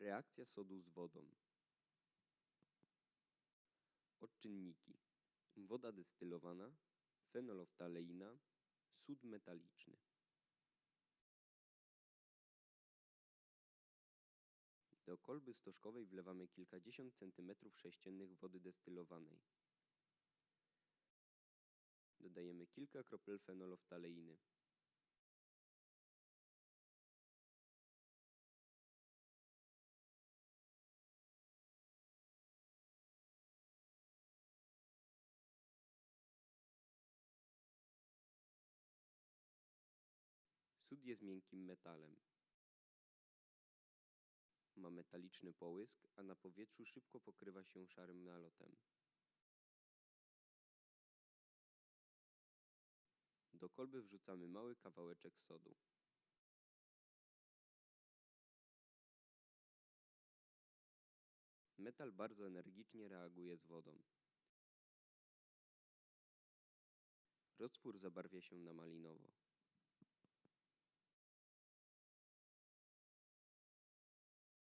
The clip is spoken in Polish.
Reakcja sodu z wodą. Odczynniki. Woda destylowana, fenoloftaleina, sód metaliczny. Do kolby stożkowej wlewamy kilkadziesiąt centymetrów sześciennych wody destylowanej. Dodajemy kilka kropel fenoloftaleiny. Sód jest miękkim metalem. Ma metaliczny połysk, a na powietrzu szybko pokrywa się szarym nalotem. Do kolby wrzucamy mały kawałeczek sodu. Metal bardzo energicznie reaguje z wodą. Roztwór zabarwia się na malinowo.